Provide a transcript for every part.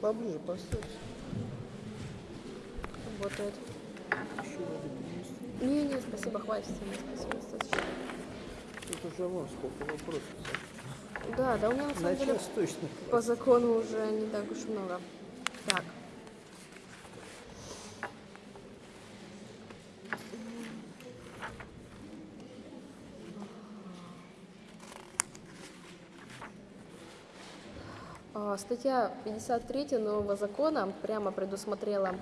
Поближе поставь. Воды принести. Не, не, спасибо, хватит. Спасибо, достаточно. Тут уже вон сколько вопросов. Да, да, у меня на самом деле точно. по закону уже не так уж много. Так. А, Статья 53 нового закона прямо предусмотрела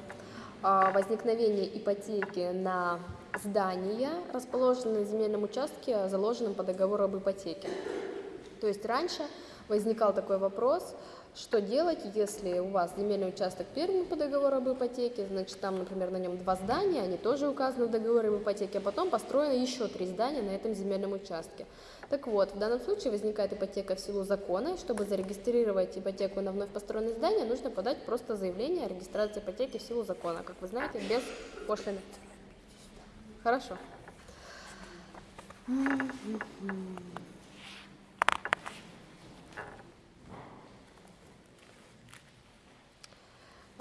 а, возникновение ипотеки на здания, расположенные на земельном участке, заложенном по договору об ипотеке. То есть раньше возникал такой вопрос, что делать, если у вас земельный участок передан по договору об ипотеке, значит, там, например, на нем два здания, они тоже указаны в договоре об ипотеке, а потом построено еще три здания на этом земельном участке. Так вот, в данном случае возникает ипотека в силу закона, и чтобы зарегистрировать ипотеку на вновь построенное здание, нужно подать просто заявление о регистрации ипотеки в силу закона, как вы знаете, без пошлины. Хорошо. А,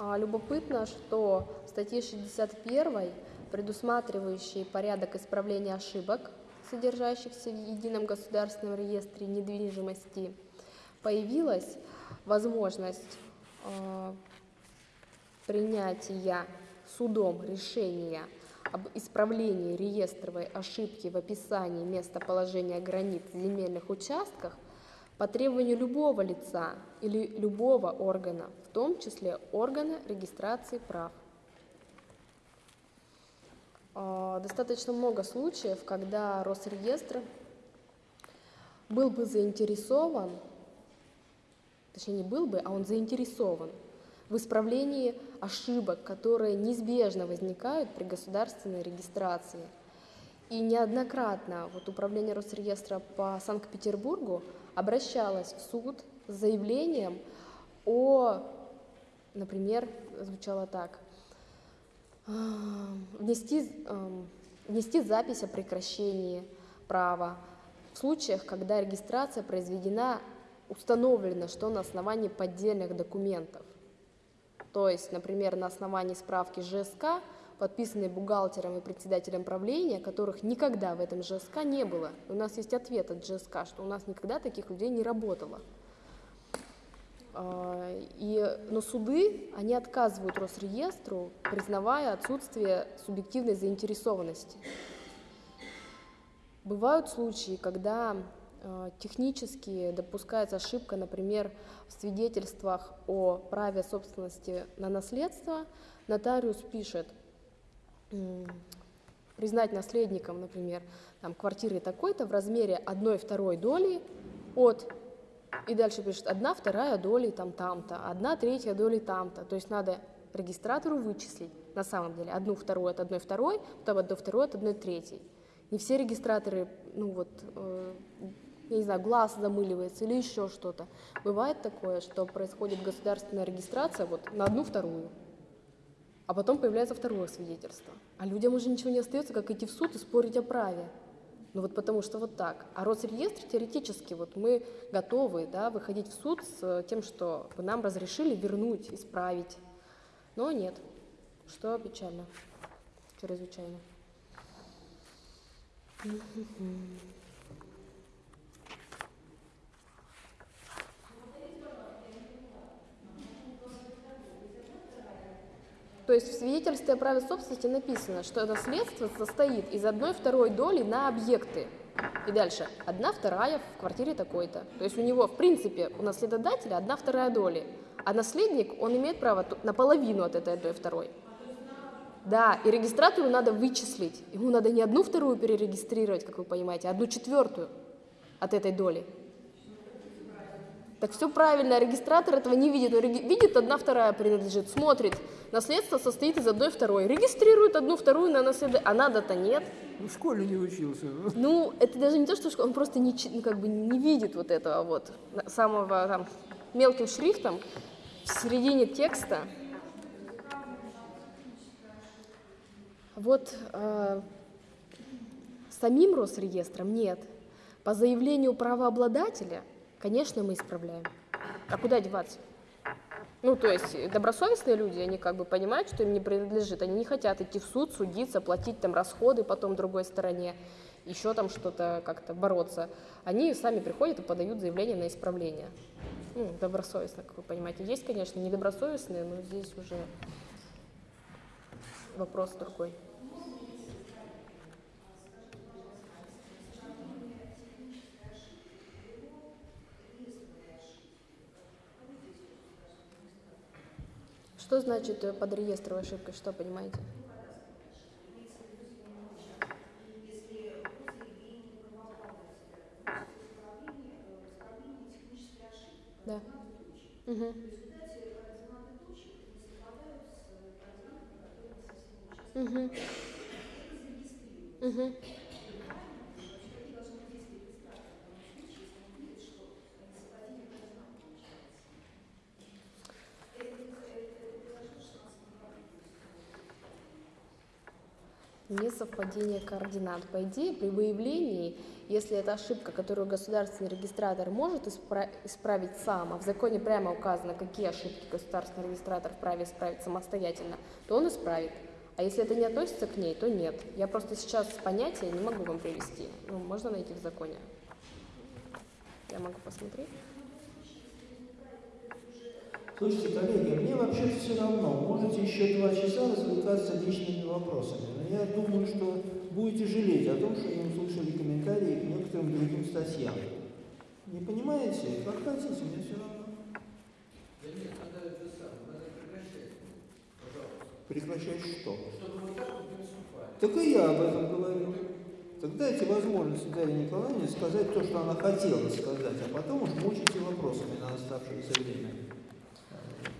Любопытно, что в статье 61, предусматривающей порядок исправления ошибок, содержащихся в Едином государственном реестре недвижимости, появилась возможность э, принятия судом решения об исправлении реестровой ошибки в описании местоположения границ земельных участков по требованию любого лица или любого органа, в том числе органа регистрации прав. А, Достаточно много случаев, когда Росреестр был бы заинтересован, точнее не был бы, а он заинтересован в исправлении ошибок, которые неизбежно возникают при государственной регистрации. И неоднократно вот управление Росреестра по Санкт-Петербургу обращалось в суд с заявлением о, например, звучало так, «Ам, внести, ам, внести запись о прекращении права в случаях, когда регистрация произведена, установлено, что на основании поддельных документов. То есть, например, на основании справки ЖСК, подписанной бухгалтером и председателем правления, которых никогда в этом ЖСК не было. У нас есть ответ от ЖСК, что у нас никогда таких людей не работало. А, И, но суды, они отказывают Росреестру, признавая отсутствие субъективной заинтересованности. Бывают случаи, когда э, технически допускается ошибка, например, в свидетельствах о праве собственности на наследство. Нотариус пишет, признать наследником, например, там, квартиры такой-то в размере одной второй доли от, и дальше пишет, одна вторая доли там там-то, одна третья доли там-то. То есть надо регистратору вычислить на самом деле одну вторую от одной второй, потом одну вторую от одной третьей. Не все регистраторы, ну вот, э, я не знаю, глаз замыливается или еще что-то. Бывает такое, что происходит государственная регистрация вот на одну вторую, а потом появляется второе свидетельство. А людям уже ничего не остается, как идти в суд и спорить о праве. Ну вот потому что вот так. А Росреестр теоретически, вот мы готовы да, выходить в суд с тем, что вы нам разрешили вернуть, исправить. Но нет, что печально, чрезвычайно. То есть в свидетельстве о праве собственности написано, что наследство состоит из одной второй доли на объекты. И дальше, одна вторая в квартире такой-то. То есть у него, в принципе, у наследодателя одна вторая доли. А наследник, он имеет право на половину от этой одной второй. Да, и регистратору надо вычислить. Ему надо не одну вторую перерегистрировать, как вы понимаете, а одну четвертую от этой доли. Так все правильно, регистратор этого не видит. Он видит, одна вторая принадлежит, смотрит. Наследство состоит из одной второй. Регистрирует одну вторую на наследие, а надо-то нет. Ну, в школе не учился. Ну, это даже не то, что он просто не, ну, как бы не видит вот этого вот самого там мелким шрифтом в середине текста. Вот э, самим Росреестром нет. По заявлению правообладателя, конечно, мы исправляем. А куда деваться? Ну, то есть добросовестные люди, они как бы понимают, что им не принадлежит. Они не хотят идти в суд, судиться, платить там расходы потом другой стороне, еще там что-то как-то бороться. Они сами приходят и подают заявление на исправление. Ну, добросовестно, как вы понимаете. Есть, конечно, недобросовестные, но здесь уже вопрос другой. Что значит э, под реестровой ошибкой? Что понимаете? Да. Угу. Угу. Угу. Несовпадение координат. По идее, при выявлении, если это ошибка, которую государственный регистратор может испра- исправить сам, а в законе прямо указано, какие ошибки государственный регистратор вправе исправить самостоятельно, то он исправит. А если это не относится к ней, то нет. Я просто сейчас понятия не могу вам привести. Ну, можно найти в законе. Я могу посмотреть. Слушайте, коллеги, мне вообще все равно. Можете еще два часа развлекаться личными вопросами. Но я думаю, что будете жалеть о том, что не услышали комментарии к некоторым другим статьям. Не понимаете? Как хотите, мне все равно. Да нет, надо это самое, надо прекращать. Пожалуйста. Прекращать что? Чтобы вот так вот не выступали. Так и я об этом говорю. Так дайте возможность Дарье Николаевне сказать то, что она хотела сказать, а потом уж мучите вопросами на оставшееся время.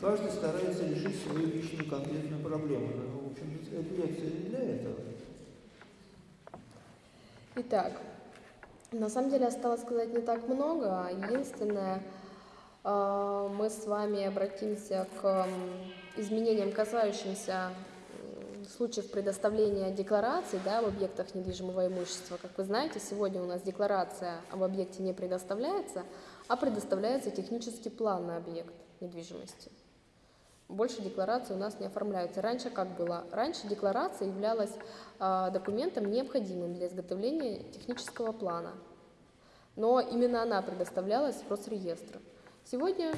Каждый старается решить свою личную конкретную проблему. Но, в общем, эта лекция не для этого. Итак, на самом деле осталось сказать не так много. Единственное, э, мы с вами обратимся к изменениям, касающимся случаев предоставления деклараций да, об объектах недвижимого имущества. Как вы знаете, сегодня у нас декларация об объекте не предоставляется, а предоставляется технический план на объект недвижимости. Больше декларации у нас не оформляются. Раньше как было? Раньше декларация являлась э, документом, необходимым для изготовления технического плана. Но именно она предоставлялась в Росреестр. Сегодня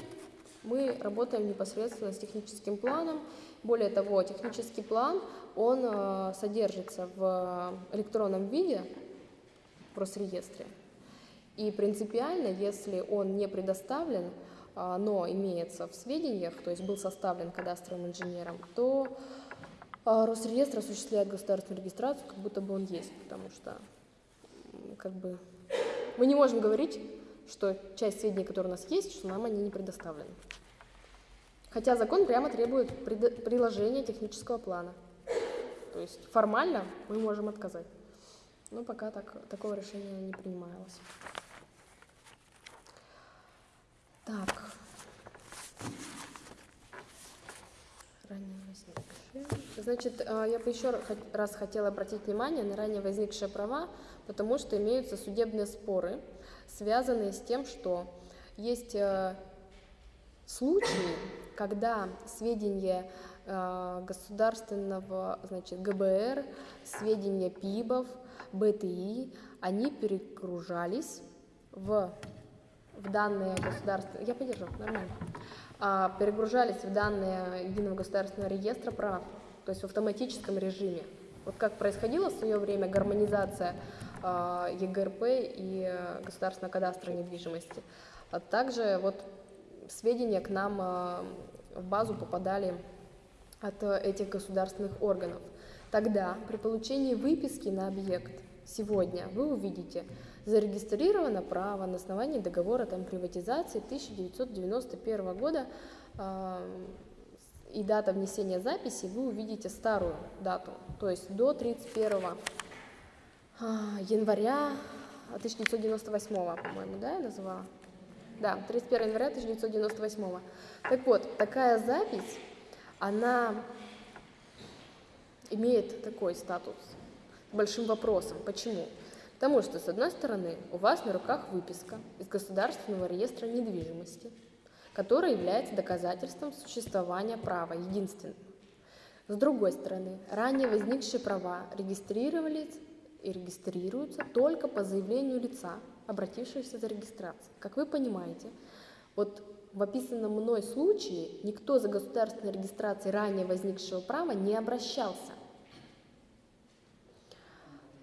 мы работаем непосредственно с техническим планом. Более того, технический план, он э, содержится в электронном виде в Росреестре. И принципиально, если он не предоставлен, но имеется в сведениях, то есть был составлен кадастровым инженером, то а, Росреестр осуществляет государственную регистрацию, как будто бы он есть, потому что как бы мы не можем говорить, что часть сведений, которые у нас есть, что нам они не предоставлены. Хотя закон прямо требует приложения технического плана. То есть формально мы можем отказать. Но пока так, такого решения не принималось. Так. Значит, э, я бы еще раз хотела обратить внимание на ранее возникшие права, потому что имеются судебные споры, связанные с тем, что есть э, случаи, когда сведения э, государственного, значит, ГБР, сведения ПИБов, БТИ, они перегружались в в данные государственные, я поддержу, нормально, а, перегружались в данные единого государственного реестра прав, то есть в автоматическом режиме. Вот как происходила в свое время гармонизация а, ЕГРП и государственного кадастра недвижимости. А также вот сведения к нам а, в базу попадали от этих государственных органов. Тогда при получении выписки на объект сегодня вы увидите, зарегистрировано право на основании договора там, приватизации 1991 года э, и дата внесения записи, вы увидите старую дату, то есть до 31 э, января 1998, по-моему, да, я называла? Да, 31 января 1998. Так вот, такая запись, она имеет такой статус, большим вопросом. Почему? Потому что, с одной стороны, у вас на руках выписка из Государственного реестра недвижимости, которая является доказательством существования права единственным. С другой стороны, ранее возникшие права регистрировались и регистрируются только по заявлению лица, обратившегося за регистрацией. Как вы понимаете, вот в описанном мной случае никто за государственной регистрацией ранее возникшего права не обращался.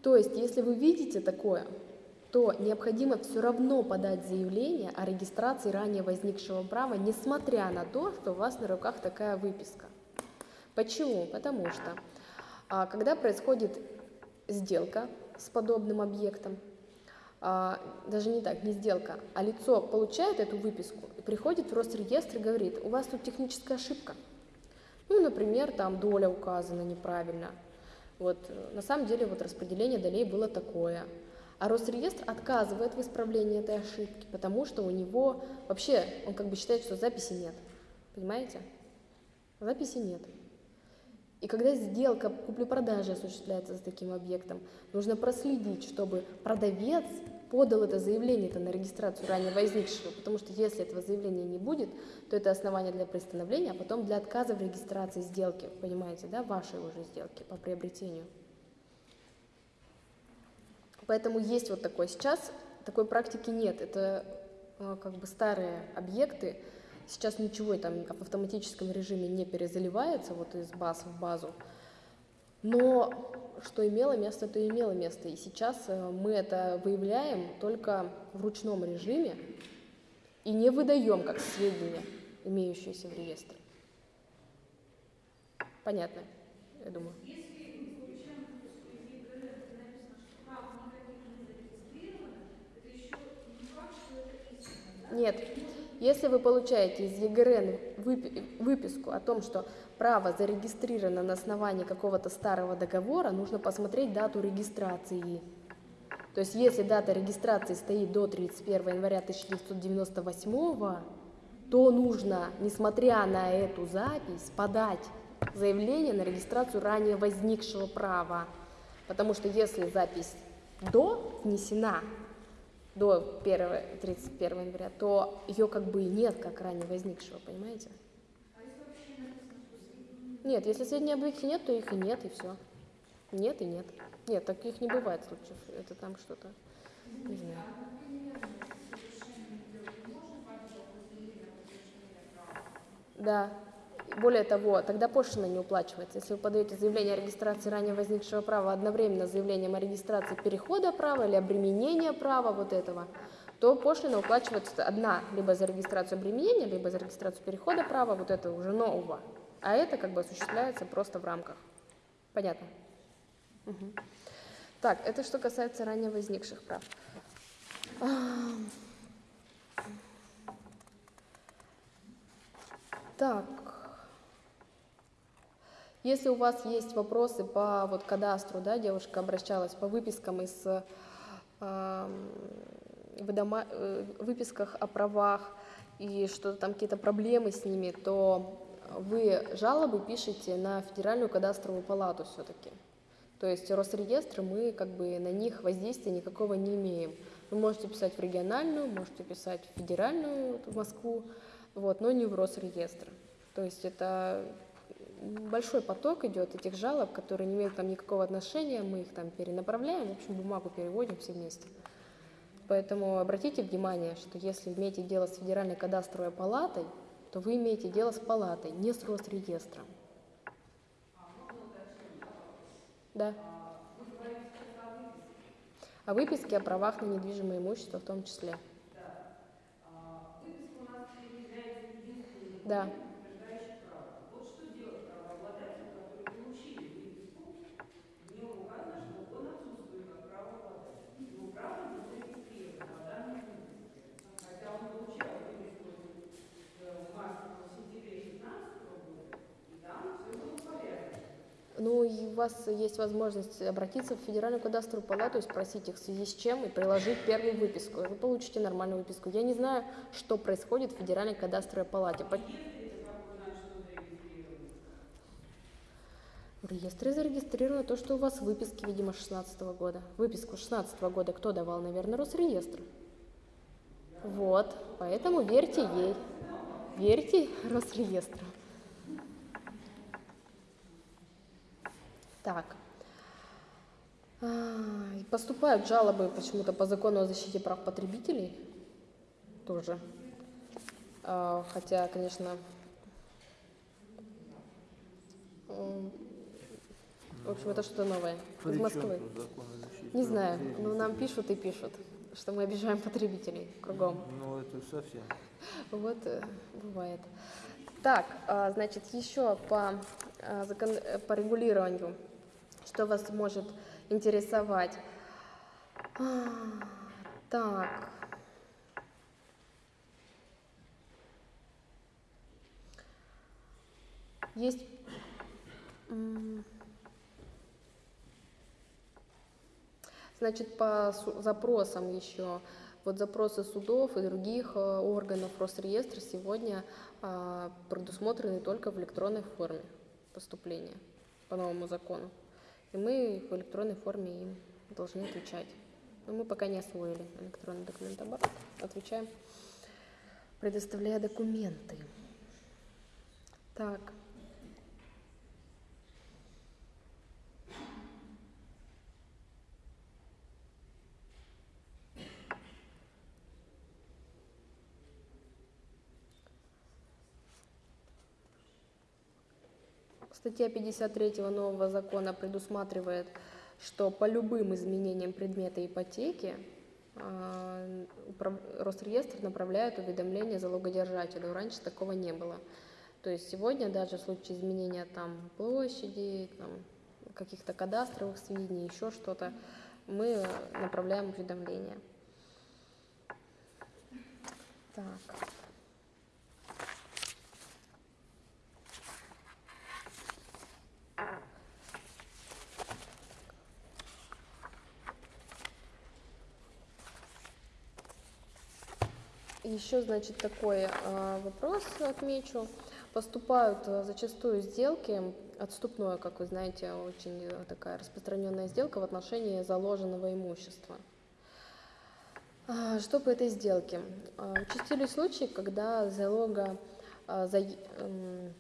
То есть, если вы видите такое, то необходимо все равно подать заявление о регистрации ранее возникшего права, несмотря на то, что у вас на руках такая выписка. Почему? Потому что а, когда происходит сделка с подобным объектом, а, даже не так, не сделка, а лицо получает эту выписку и приходит в Росреестр и говорит, у вас тут техническая ошибка. Ну, например, там доля указана неправильно. Вот, на самом деле вот распределение долей было такое. А Росреестр отказывает в исправлении этой ошибки, потому что у него вообще, он как бы считает, что записи нет. Понимаете? Записи нет. И когда сделка купли-продажи осуществляется с таким объектом, нужно проследить, чтобы продавец подал это заявление -то на регистрацию ранее возникшего, потому что если этого заявления не будет, то это основание для приостановления, а потом для отказа в регистрации сделки, понимаете, да, вашей уже сделки по приобретению. Поэтому есть вот такой. Сейчас такой практики нет. Это э, как бы старые объекты. Сейчас ничего там в автоматическом режиме не перезаливается вот из баз в базу. Но что имело место, то имело место. И сейчас э, мы это выявляем только в ручном режиме и не выдаем как сведения, имеющиеся в реестре. Понятно, я думаю. Нет. Если вы получаете из ЕГРН выписку о том, что право зарегистрировано на основании какого-то старого договора, нужно посмотреть дату регистрации. То есть если дата регистрации стоит до 31 января 1998, то нужно, несмотря на эту запись, подать заявление на регистрацию ранее возникшего права. Потому что если запись до внесена, до 1, 31 января, то ее как бы и нет, как ранее возникшего, понимаете? Нет, если сведений об объекте нет, то их и нет, и все. Нет и нет. Нет, таких не бывает случаев. Это там что-то, не знаю. Да. Более того, тогда пошлина не уплачивается. Если вы подаете заявление о регистрации ранее возникшего права одновременно с заявлением о регистрации перехода права или обременения права вот этого, то пошлина уплачивается одна, либо за регистрацию обременения, либо за регистрацию перехода права, вот это уже нового. А это как бы осуществляется просто в рамках. Понятно? Угу. Так, это что касается ранее возникших прав. Так, если у вас есть вопросы по вот кадастру, да, девушка обращалась по выпискам из э, выдома, э, выписках о правах и что там какие-то проблемы с ними, то вы жалобы пишете на Федеральную кадастровую палату все-таки. То есть Росреестры мы как бы на них воздействия никакого не имеем. Вы можете писать в региональную, можете писать в федеральную, в Москву, вот, но не в Росреестр. То есть это большой поток идет этих жалоб, которые не имеют там никакого отношения, мы их там перенаправляем, в общем, бумагу переводим все вместе. Поэтому обратите внимание, что если имеете дело с Федеральной кадастровой палатой, то вы имеете дело с палатой, не с Росреестром. Да. О выписке о правах на недвижимое имущество в том числе. Да. Ну, и у вас есть возможность обратиться в Федеральную кадастровую палату и спросить их в связи с чем, и приложить первую выписку. Вы получите нормальную выписку. Я не знаю, что происходит в Федеральной кадастровой палате. В реестре зарегистрировано то, что у вас в выписке, видимо, 16 года. Выписку 16 года кто давал, наверное, Росреестр. Вот, поэтому верьте ей. Верьте Росреестру. Так. А, Поступают жалобы почему-то по закону о защите прав потребителей. Тоже. А, Хотя, конечно, в общем, это что-то новое. Из Москвы. Не знаю, но нам пишут и пишут, что мы обижаем потребителей кругом. Ну, это совсем. Вот э, бывает. Так, а, значит, еще по, закон- э, по регулированию, что вас может интересовать. А, Так. Есть Значит, по запросам еще, вот запросы судов и других э, органов Росреестра сегодня а, предусмотрены только в электронной форме поступления по новому закону. И мы в электронной форме им должны отвечать. Но мы пока не освоили электронный документооборот. Отвечаем, предоставляя документы. Так. Статья 53 нового закона предусматривает, что по любым изменениям предмета ипотеки а, Росреестр направляет уведомление залогодержателю. Раньше такого не было. То есть сегодня даже в случае изменения там площади, там, каких-то кадастровых сведений, еще что-то, мы направляем уведомление. Так. Еще, значит, такой э, вопрос отмечу. Поступают э, зачастую сделки, отступное, как вы знаете, очень э, такая распространенная сделка в отношении заложенного имущества. А, Что по этой сделке? А, Участились случаи, когда залога, а, м,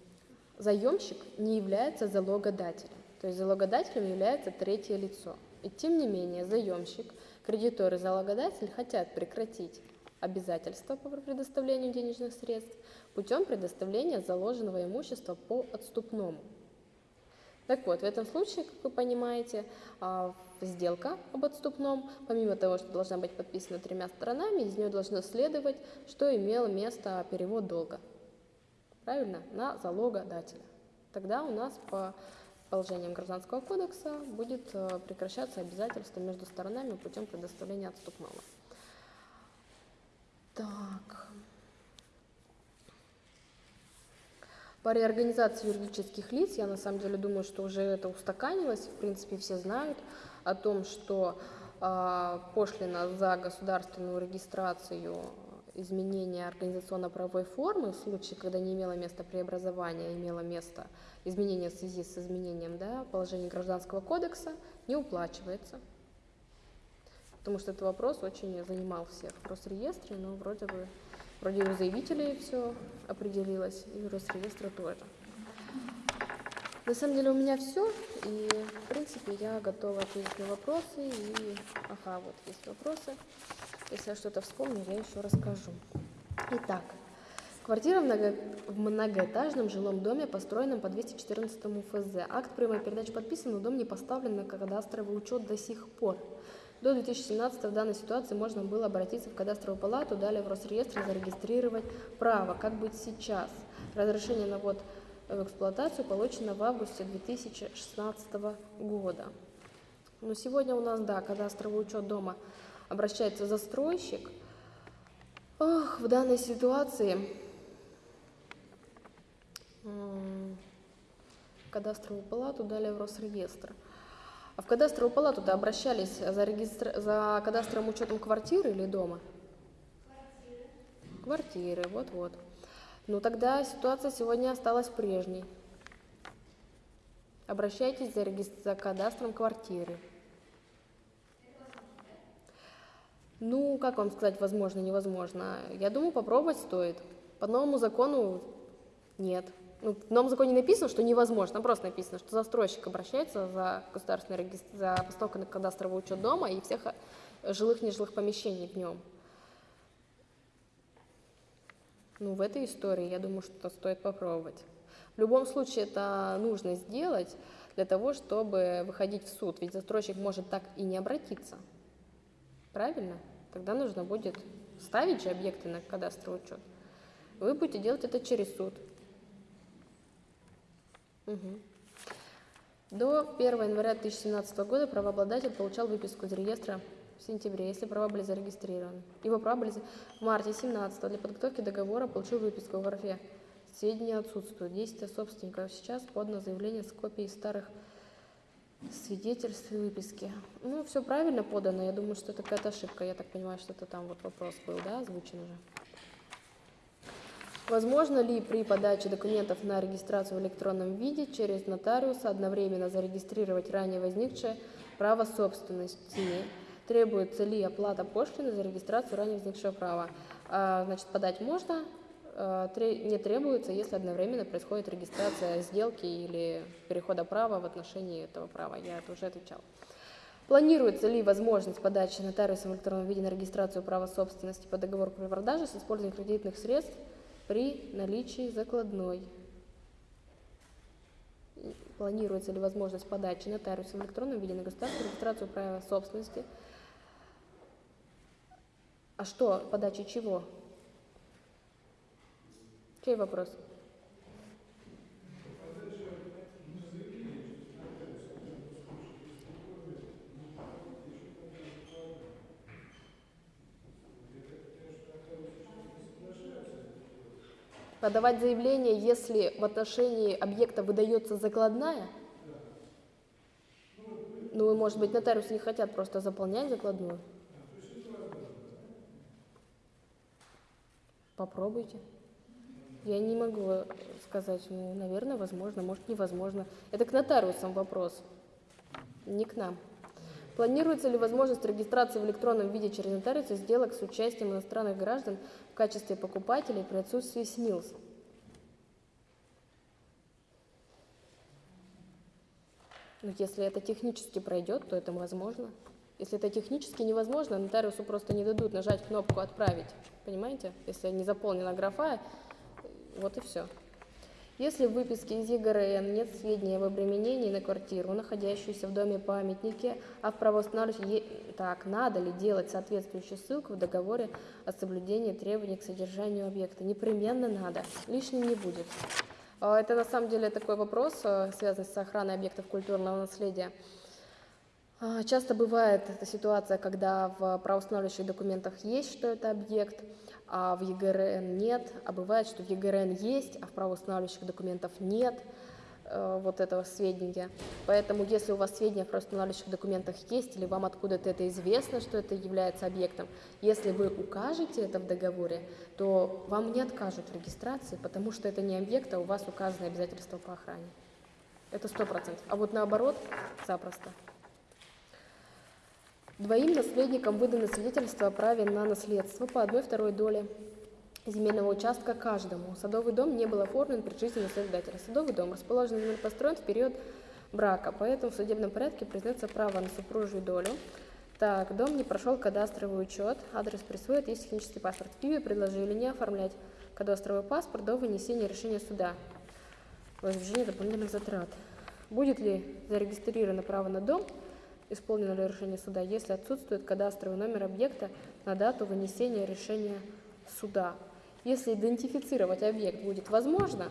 заемщик не является залогодателем. То есть залогодателем является третье лицо. И тем не менее заемщик, кредитор и залогодатель хотят прекратить обязательства по предоставлению денежных средств путем предоставления заложенного имущества по отступному. Так вот, в этом случае, как вы понимаете, а, сделка об отступном, помимо того, что должна быть подписана тремя сторонами, из нее должно следовать, что имело место перевод долга. Правильно? На залогодателя. Тогда у нас по положениям Гражданского кодекса будет э, прекращаться обязательство между сторонами путем предоставления отступного. Так. По реорганизации юридических лиц, я на самом деле думаю, что уже это устаканилось, в принципе, все знают о том, что а, пошлина за государственную регистрацию изменения организационно-правовой формы в случае, когда не имело места преобразования, а имело место изменение в связи с изменением да, положений Гражданского кодекса, не уплачивается. Потому что этот вопрос очень занимал всех в Росреестре, но вроде бы вроде у заявителей все определилось, и у Росреестра тоже. На самом деле у меня все, и в принципе я готова ответить на вопросы. И ага, вот есть вопросы. Если я что-то вспомню, я еще расскажу. Итак, квартира в, много- в многоэтажном жилом доме, построенном по 214 ФЗ. Акт прямой передачи подписан, но дом не поставлен на кадастровый учет до сих пор. До 2017 в данной ситуации можно было обратиться в кадастровую палату, далее в Росреестр зарегистрировать право. Как быть сейчас? Разрешение на ввод в эксплуатацию получено в августе 2016 года. Но сегодня у нас, да, кадастровый учет дома обращается застройщик. Ох, в данной ситуации кадастровую палату, далее в Росреестр. А в кадастровую палату-то обращались за, регистр... за кадастровым учетом квартиры или дома? Квартиры, вот-вот. Ну тогда ситуация сегодня осталась прежней. Обращайтесь за, регис- за кадастром квартиры. Ну, как вам сказать, возможно, невозможно? Я думаю, попробовать стоит. По новому закону нет. Ну, в новом законе написано, что невозможно, там просто написано, что застройщик обращается за государственный регистр, за постановку на кадастровый учет дома и всех э, жилых, нежилых помещений в нем. Ну, в этой истории, я думаю, что стоит попробовать. В любом случае, это нужно сделать для того, чтобы выходить в суд, ведь застройщик может так и не обратиться. Правильно? Тогда нужно будет ставить же объекты на кадастровый учет. Вы будете делать это через суд. Мгм. До 1 января 2017 года правообладатель получал выписку из реестра в сентябре, если права были зарегистрированы. Его права были в марте 17 для подготовки договора получил выписку в графе. Сведения отсутствуют. Действия собственника сейчас подано заявление с копией старых свидетельств и выписки. Ну, все правильно подано. Я думаю, что это какая-то ошибка. Я так понимаю, что это там вот вопрос был, да, озвучен уже. Возможно ли при подаче документов на регистрацию в электронном виде через нотариуса одновременно зарегистрировать ранее возникшее право собственности? Требуется ли оплата пошлины за регистрацию ранее возникшего права? А, Значит, подать можно, а, не требуется, если одновременно происходит регистрация сделки или перехода права в отношении этого права. Я это уже отвечала. Планируется ли возможность подачи нотариусом в электронном виде на регистрацию права собственности по договору при продаже с использованием кредитных средств при наличии закладной? Планируется ли возможность подачи нотариусом в электронном виде на государственную регистрацию права собственности? А что, подачи чего? Чей вопрос? Подавать заявление, если в отношении объекта выдается закладная? Ну, может быть, нотариусы не хотят просто заполнять закладную? Попробуйте. Я не могу сказать, ну, наверное, возможно, может, невозможно. Это к нотариусам вопрос, не к нам. Планируется ли возможность регистрации в электронном виде через нотариуса сделок с участием иностранных граждан качестве покупателей при отсутствии СНИЛС? Ну, если это технически пройдет, то это возможно. Если это технически невозможно, нотариусу просто не дадут нажать кнопку «Отправить». Понимаете? Если не заполнена графа, вот и все. Если в выписке из ЕГРН нет сведений об обременении на квартиру, находящуюся в доме памятники, а в правоустанавливающем... Так, надо ли делать соответствующую ссылку в договоре о соблюдении требований к содержанию объекта? Непременно надо, лишним не будет. А, Это на самом деле такой вопрос, э, связанный с охраной объектов культурного наследия. А, Часто бывает эта ситуация, когда в правоустанавливающих документах есть, что это объект, а в ЕГРН нет, а бывает, что в ЕГРН есть, а в правоустанавливающих документах нет э, вот этого сведения. Поэтому, если у вас сведения в правоустанавливающих документах есть, или вам откуда-то это известно, что это является объектом, если вы укажете это в договоре, то вам не откажут в регистрации, потому что это не объект, а у вас указаны обязательства по охране. Это сто процентов. А вот наоборот, запросто. Двоим наследникам выданы свидетельства о праве на наследство по одной второй доле земельного участка каждому. Садовый дом не был оформлен при жизни наследодателя. Садовый дом расположен или построен в период брака, поэтому в судебном порядке признается право на супружью долю. Так, дом не прошел кадастровый учет, адрес присвоит, есть технический паспорт. В Киеве предложили не оформлять кадастровый паспорт до вынесения решения суда. Возмещение дополнительных затрат. Будет ли зарегистрировано право на дом, исполнено ли решение суда, если отсутствует кадастровый номер объекта на дату вынесения решения суда. Если идентифицировать объект будет возможно,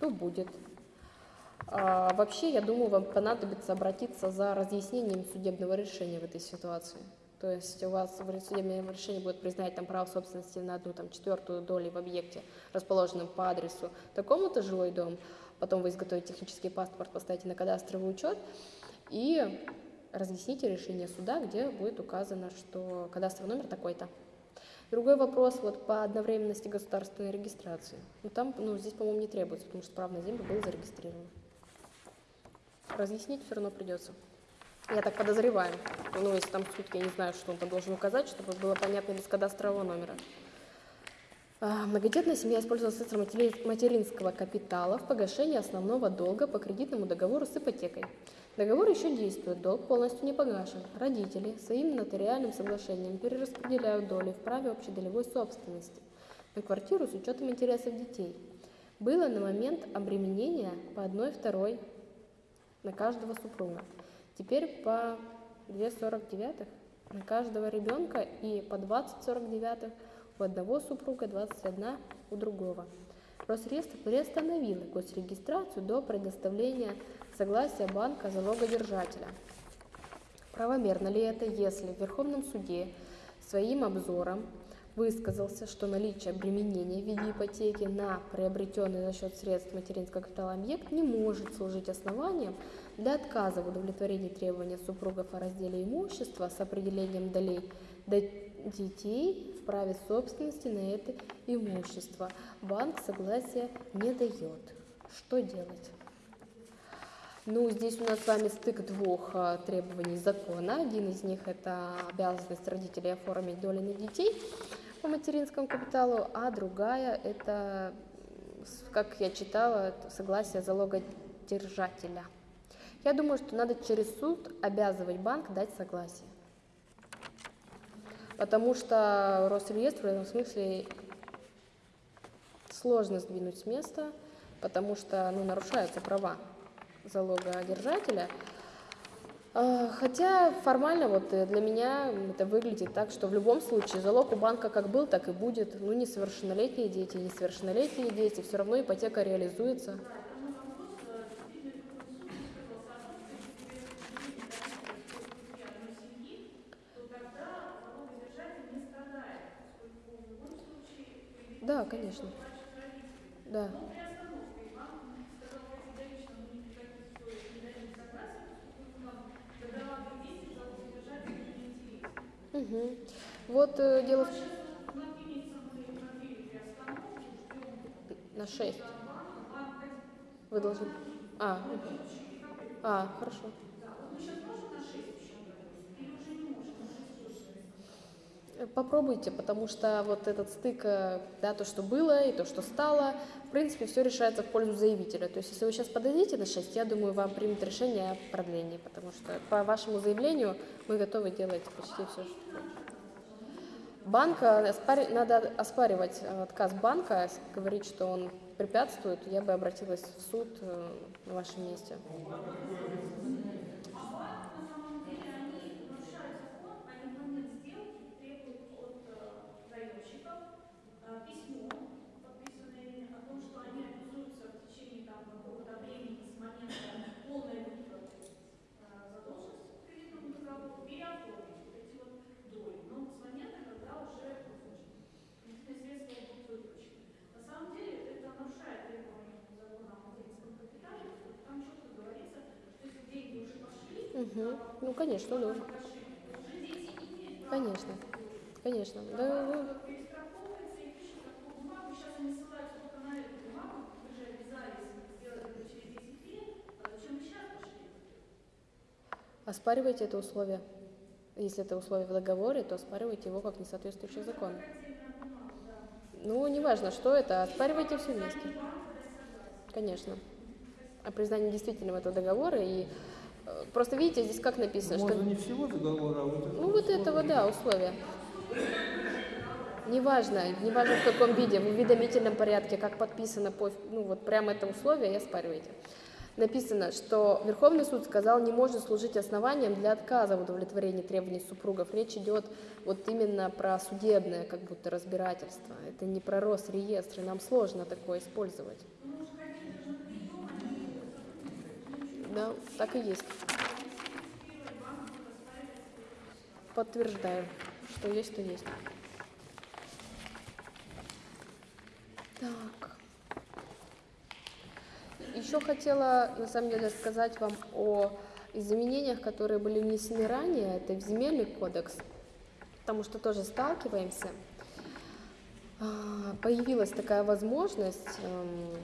то будет. А вообще, я думаю, вам понадобится обратиться за разъяснением судебного решения в этой ситуации. То есть у вас в судебном решении будет признать там право собственности на одну там, четвертую долю в объекте, расположенном по адресу такому-то жилой дом, потом вы изготовите технический паспорт, поставите на кадастровый учет и разъясните решение суда, где будет указано, что кадастровый номер такой-то. Другой вопрос вот по одновременности государственной регистрации. Ну там, ну здесь, по-моему, не требуется, потому что право на землю было зарегистрировано. разъяснить все равно придется. Я так подозреваю. Ну, если там сутки, я не знаю, что он там должен указать, чтобы было понятно без кадастрового номера. А, Многодетная семья использовала средства матери- материнского капитала в погашении основного долга по кредитному договору с ипотекой. Договор еще действует, долг полностью не погашен. Родители своим нотариальным соглашением перераспределяют доли в праве общедолевой собственности на квартиру с учетом интересов детей. Было на момент обременения по одной второй на каждого супруга. Теперь по 2,49 на каждого ребенка и по 20,49 у одного супруга, 21 у другого. Росреестр приостановил госрегистрацию до предоставления согласия банка залогодержателя. Правомерно ли это, если в Верховном суде своим обзором высказался, что наличие обременения в виде ипотеки на приобретенный за счет средств материнского капитала объект не может служить основанием для отказа в удовлетворении требования супругов о разделе имущества с определением долей до детей праве собственности на это имущество. Банк согласия не дает. Что делать? Ну, здесь у нас с вами стык двух а, требований закона. Один из них – это обязанность родителей оформить доли на детей по материнскому капиталу, а другая – это, как я читала, согласие залогодержателя. Я думаю, что надо через суд обязывать банк дать согласие. Потому что Росреестр в этом смысле сложно сдвинуть с места, потому что ну, нарушаются права залогодержателя. А, Хотя формально вот э, для меня это выглядит так, что в любом случае залог у банка как был, так и будет. Ну, несовершеннолетние дети, несовершеннолетние дети, все равно ипотека реализуется. Да, конечно. Да. Мгм. Вот э, дело. На 6. Вы должны... А, а, хорошо. Э, Попробуйте, потому что вот этот стык, э, да, то, что было и то, что стало, в принципе, все решается в пользу заявителя. То есть, если вы сейчас подадите на 6, я думаю, вам примут решение о продлении, потому что по вашему заявлению мы готовы делать почти все, что Банк, оспари- надо оспаривать э, отказ банка, говорить, что он препятствует, я бы обратилась в суд э, на вашем месте. Мгм. Ну, конечно, да. Конечно, конечно. Да, ну, оспаривайте это условие. Если это условие в договоре, то оспаривайте его как несоответствующее закону. Ну, неважно, что это, оспаривайте все вместе. Конечно. О признании действительного этого договора. И просто видите, здесь как написано, что... Можно не всего договора, а вот Ну, вот этого, да, условия. Неважно, неважно в каком виде, в уведомительном порядке, как подписано, по, ну вот прямо это условие и оспариваете. Написано, что Верховный суд сказал, не может служить основанием для отказа в удовлетворении требований супругов. Речь идет вот именно про судебное как будто разбирательство. Это не про Росреестр, и нам сложно такое использовать. Да, так и есть. Подтверждаю, что есть, то есть. Так. Еще хотела, на самом деле, сказать вам о изменениях, которые были внесены ранее, это в земельный кодекс, потому что тоже сталкиваемся. А, Появилась такая возможность эм,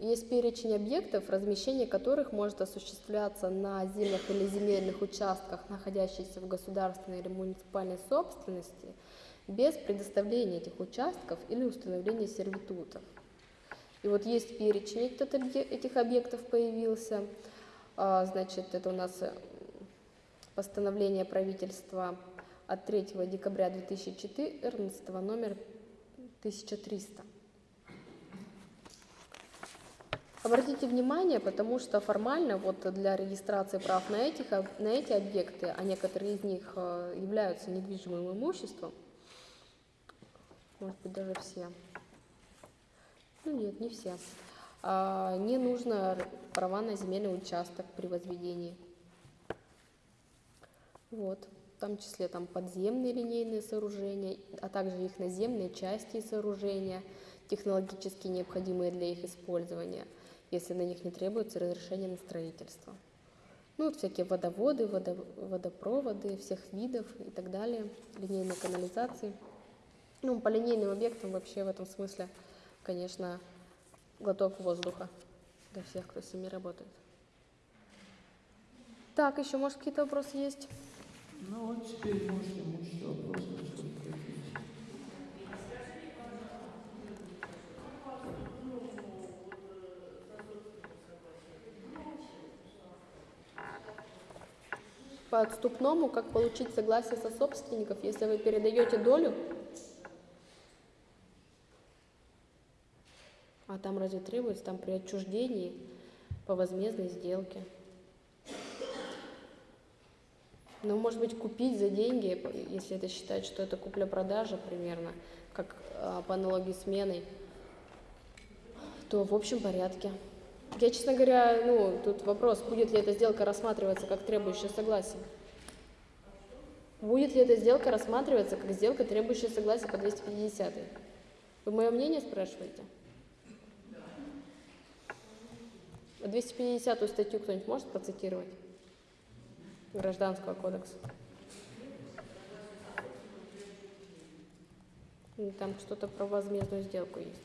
Есть перечень объектов, размещение которых может осуществляться на землях или земельных участках, находящихся в государственной или муниципальной собственности, без предоставления этих участков или установления сервитутов. И вот есть перечень этот этих объектов появился. А, Значит, это у нас э, постановление правительства от 3 декабря 2014, номер 1300. Обратите внимание, потому что формально вот для регистрации прав на, этих, на эти объекты, а некоторые из них э, являются недвижимым имуществом, может быть даже все, ну нет, не все, а, не нужно права на земельный участок при возведении. Вот, в том числе там подземные линейные сооружения, а также их наземные части и сооружения, технологически необходимые для их использования, если на них не требуется разрешение на строительство. Ну, вот всякие водоводы, водо- водопроводы всех видов и так далее, линейные канализации. Ну, по линейным объектам вообще в этом смысле, конечно, глоток воздуха для всех, кто с ними работает. Так, еще, может, какие-то вопросы есть? Ну вот теперь мучить вопросы, По отступному, как получить согласие со собственников, если вы передаете долю, а там разве требуется, там при отчуждении по возмездной сделке. Ну, может быть, купить за деньги, если это считать, что это купля-продажа примерно, как а, по аналогии с меной, то в общем порядке. Я, честно говоря, ну, тут вопрос, будет ли эта сделка рассматриваться как требующая согласия. Будет ли эта сделка рассматриваться как сделка, требующая согласия по 250 Вы мое мнение спрашиваете? А 250 статью кто-нибудь может процитировать? Гражданского кодекса. Там что-то про возмездную сделку есть.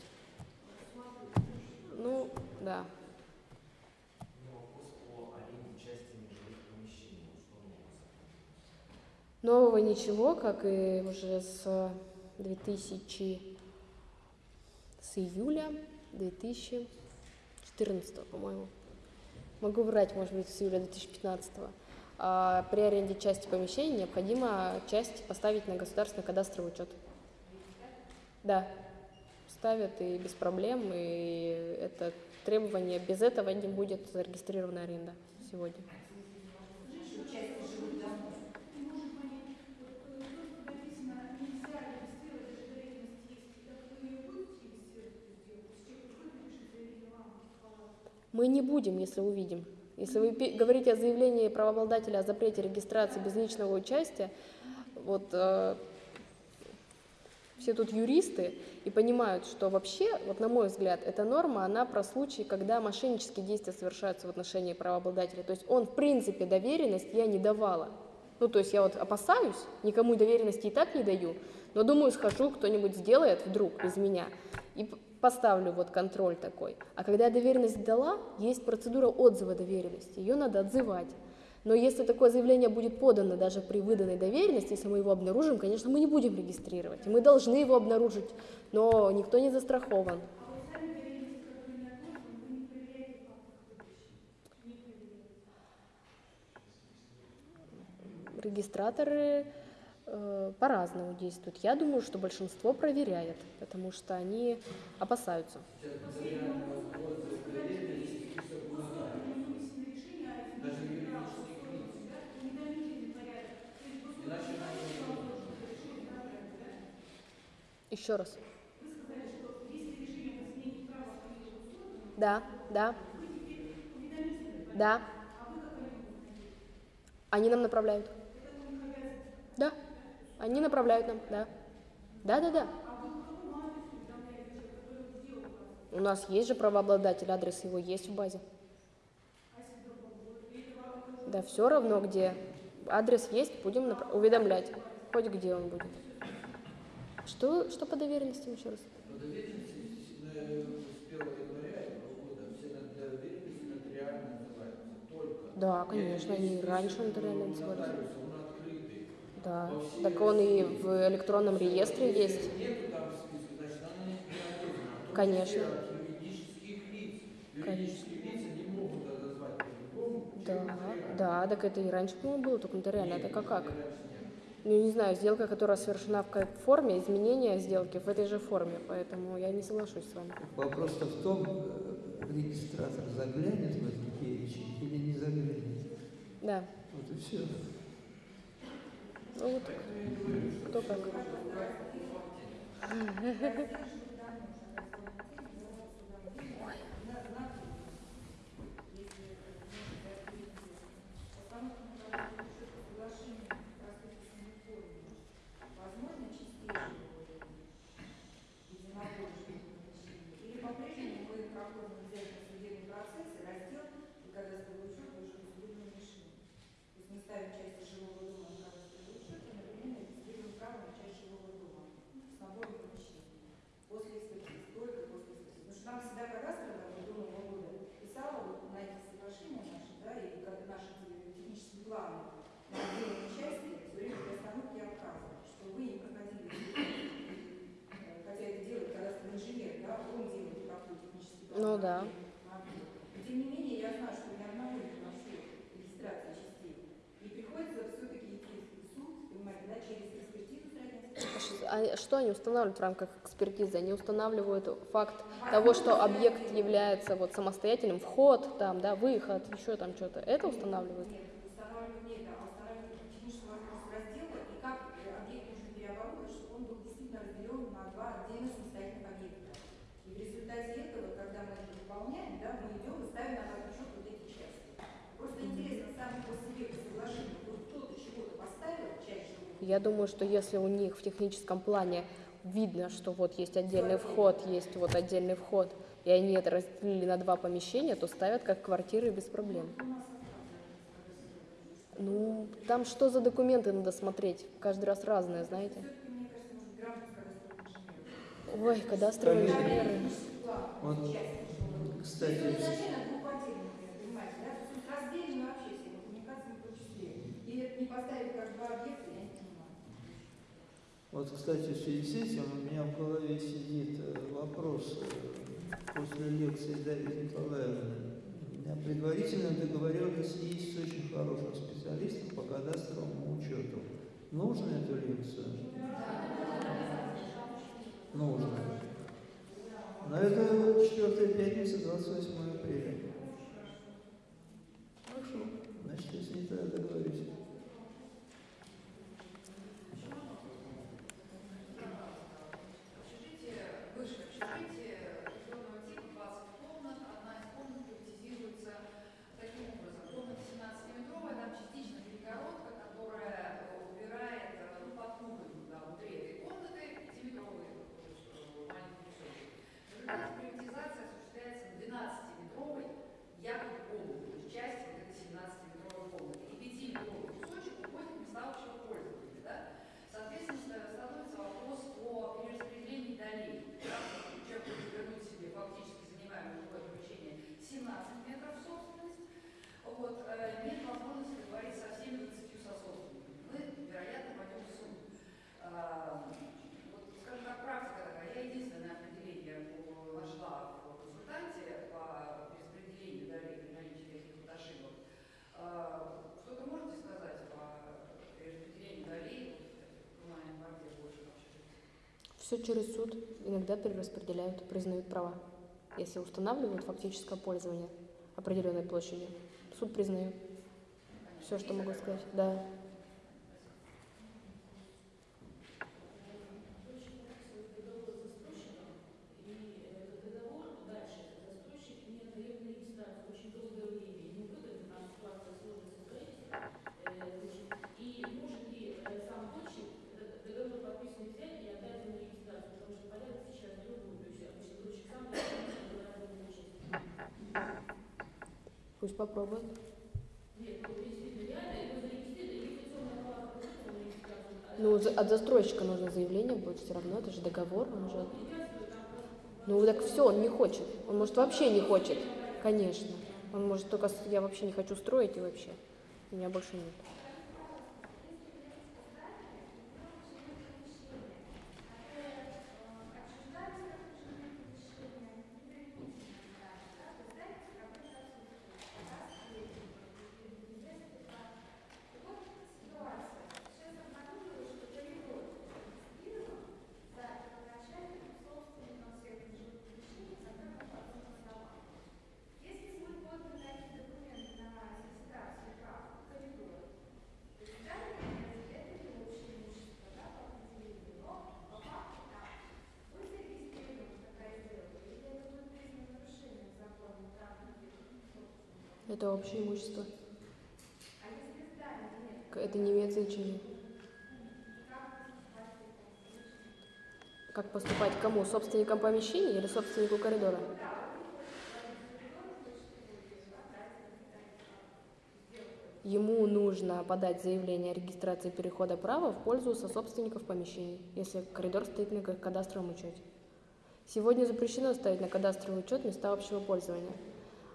Ну, да. Нового ничего, как и уже с 2000, с июля 2014, по-моему. Могу врать, может быть, с июля 2015. А при аренде части помещений необходимо часть поставить на государственный кадастровый учет. Да, ставят и без проблем, и это требование, без этого не будет зарегистрирована аренда сегодня. Мы не будем, если увидим. Если вы говорите о заявлении правообладателя о запрете регистрации без личного участия, вот э, все тут юристы и понимают, что вообще, вот на мой взгляд, эта норма, она про случаи, когда мошеннические действия совершаются в отношении правообладателя. То есть он, в принципе, доверенность я не давала. Ну, то есть я вот опасаюсь, никому доверенности и так не даю, но думаю, схожу, кто-нибудь сделает вдруг без меня и поставлю вот контроль такой. А когда я доверенность дала, есть процедура отзыва доверенности, ее надо отзывать. Но если такое заявление будет подано даже при выданной доверенности, если мы его обнаружим, конечно, мы не будем регистрировать. Мы должны его обнаружить, но никто не застрахован. Регистраторы по-разному действуют. Я думаю, что большинство проверяет, потому что они опасаются. Еще раз. Да, да. Да. Они нам направляют. Они направляют нам, да. Да-да-да. У нас есть же правообладатель, адрес его есть в базе. Да все равно где. Адрес есть, будем направ... уведомлять. Хоть где он будет. Что, что по доверенности еще раз? Да, конечно, они раньше нотариально назывались. Да, так он и в электронном реестре есть. Конечно. Да, да, так это и раньше, по-моему, было, только нотариально. Это как как? Ну, не знаю, сделка, которая совершена в форме, изменение сделки в этой же форме, поэтому я не соглашусь с вами. Вопрос-то в том, э, регистратор заглянет в этот перечень или не заглянет. Да, Вот и все. Ну вот, кто как. Возможно, чистейшее единоборческое помещение? Или по-прежнему мы проходим обязательно судебный процесс и раздел, и кадастровый учет уже в судебном решении? То есть мы ставим часть жилого дома на кадастровый учет и одновременно регистрируем право на часть жилого дома с набором помещений. После экспертизы, только после экспертизы. Потому что нам всегда кадастровая вот до Нового года писала вот на эти соглашения наши, да, и как наши технические планы на отдельные части, все время при остановке отказывают, что вы не проходили э, хотя это делает кадастровый инженер, да, он делает такой технический план. Ну да. Но тем не менее, я знаю, что ни одного не прошу регистрации частей. И приходится все-таки идти в суд, понимаете, да, через экспертизу сравнять. А что они устанавливают в рамках экспертизы? Они устанавливают факт того, что объект является вот самостоятельным, вход, там, да, выход, еще там что-то. Это устанавливают? Нет, устанавливать не это, а устанавливать технического вопроса раздела и как э, объект нужно переоборудовать, чтобы он был действительно разделен на два отдельно самостоятельных объекта. И в результате этого, когда мы это выполняем, да, мы идем и ставим на обратный счет вот эти части. Просто интересно, сам по себе по соглашению, вот кто-то чего-то поставил, часть живого, Я думаю, что если у них в техническом плане видно, что вот есть отдельный вход, есть вот отдельный вход, и они это разделили на два помещения, то ставят как квартиры без проблем. Ну, там что за документы надо смотреть? Каждый раз разные, знаете. Ой, кадастровые инженеры. Вот, кстати, Изначально Вот, кстати, в связи с этим у меня в голове сидит э, вопрос э, после лекции Дарьи Николаевны. Предварительная договоренность есть с очень хорошим специалистом по кадастровому учету. Нужно эту лекцию? Нужно. Но это четвертая пятница, 28 апреля. Хорошо. Значит, если не тогда договорюсь. Общежитие, высшее общежитие жилого типа 20 комнат, одна из комнат приватизируется таким образом. Комната 17-метровая, там частично перегородка, которая э, убирает э, ну, под кухню, да, внутри этой комнаты 5-метровый э, маленький кусочек. В результате приватизация осуществляется в 12-метровой якобы комнате, то есть части вот этой 17-метровой комнаты. И 5-метровый кусочек уходит в места общего пользования. Да? Соответственно, ста- становится вопрос о перераспределении долей. Да? Человек хочет вернуть себе фактически занимаемое жилое помещение 17 метров в собственность, вот, э, нет возможности договориться со всеми 20 сособственниками. Мы, вероятно, пойдем в суд. А, вот, скажем так, практика такая. Я единственное определение по- нашла в консультанте по перераспределению долей при наличии каких-то вот ошибок. А, Что-то можете сказать по перераспределению долей в коммунальной квартире больше в общежитии? Все через суд. Иногда перераспределяют, признают права. Если устанавливают фактическое пользование определенной площади, суд признает. Все, что могу сказать. Да. Пусть попробуют. Ну, от застройщика нужно заявление будет все равно, это же договор, он же... Ну, так все, он не хочет. Он, может, вообще не хочет. Конечно. Он может только, я вообще не хочу строить и вообще. Меня больше нет. Это общее имущество. Это не имеет значения. Как поступать кому? Собственникам помещения или собственнику коридора? Ему нужно подать заявление о регистрации перехода права в пользу сособственников помещений, если коридор стоит на ка- кадастровом учете. Сегодня запрещено ставить на кадастровый учет места общего пользования.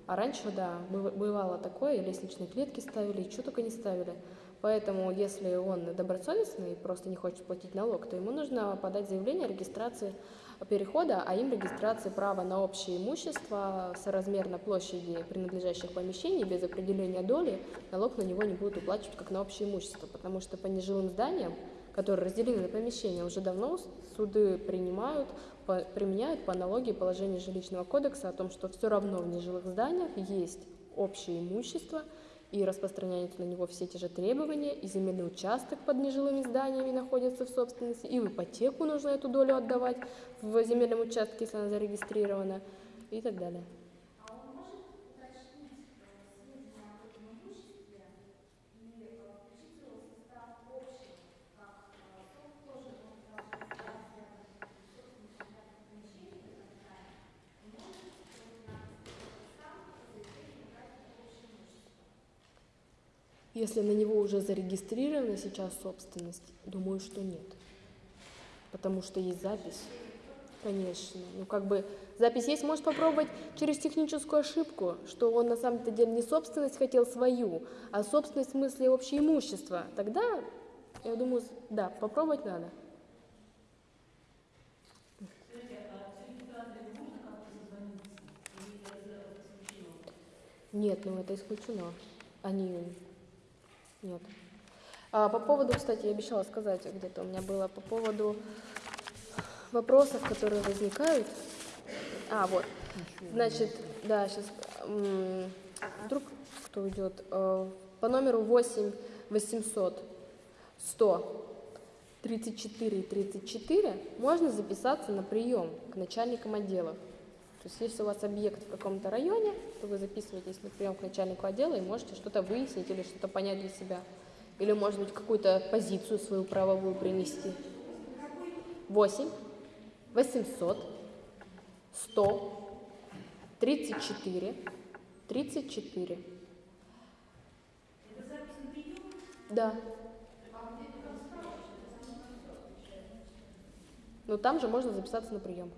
А раньше, да, быв- бывало такое, и лестничные клетки ставили, и что только не ставили. Поэтому, если он добросовестный и просто не хочет платить налог, то ему нужно подать заявление о регистрации перехода, а им регистрации права на общее имущество соразмерно площади принадлежащих помещений без определения доли, налог на него не будут уплачивать как на общее имущество, потому что по нежилым зданиям, которые разделены на помещения, уже давно суды принимают, по- применяют по аналогии положения жилищного кодекса о том, что все равно в нежилых зданиях есть общее имущество, и распространяются на него все те же требования, и земельный участок под нежилыми зданиями находится в собственности, и в ипотеку нужно эту долю отдавать в земельном участке, если она зарегистрирована, и так далее. Если на него уже зарегистрирована сейчас собственность, думаю, что нет. Потому что есть запись. Конечно. Ну, как бы запись есть, может попробовать через техническую ошибку, что он на самом-то деле не собственность хотел свою, а собственность в смысле общее имущество. Тогда, я думаю, да, попробовать надо. Нет, ну это исключено. Они нет. А по поводу, кстати, я обещала сказать, где-то у меня было по поводу вопросов, которые возникают. А, вот. Значит, да, сейчас вдруг кто уйдет. Э, По номеру 8 800 100 34 34 можно записаться на прием к начальникам отделов. То есть если у вас объект в каком-то районе, то вы записываетесь на прием к начальнику отдела и можете что-то выяснить или что-то понять для себя. Или, может быть, какую-то позицию свою правовую принести. 8 800 100 34 34. Да. Ну там же можно записаться на прием.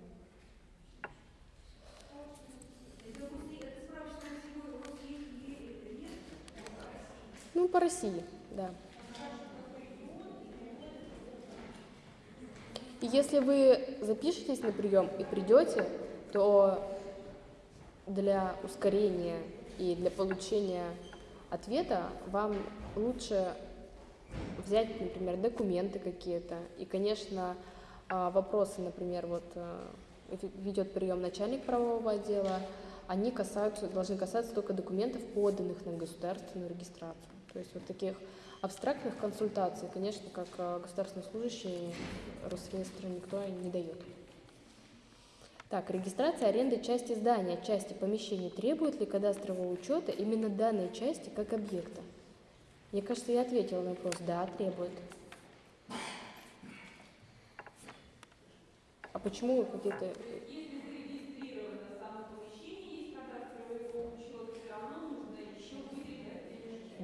Ну, по России, да. И если вы запишетесь на прием и придете, то для ускорения и для получения ответа вам лучше взять, например, документы какие-то. И, конечно, а, вопросы, например, вот э, ве- ведет прием начальник правового отдела, они касаются, должны касаться только документов, поданных на государственную регистрацию. То есть вот таких абстрактных консультаций, конечно, как э, государственный служащий Росреестра никто не дает. Так, регистрация аренды части здания, части помещений требует ли кадастрового учета именно данной части как объекта? Мне кажется, я ответила на вопрос. Да, требует. А почему какие-то...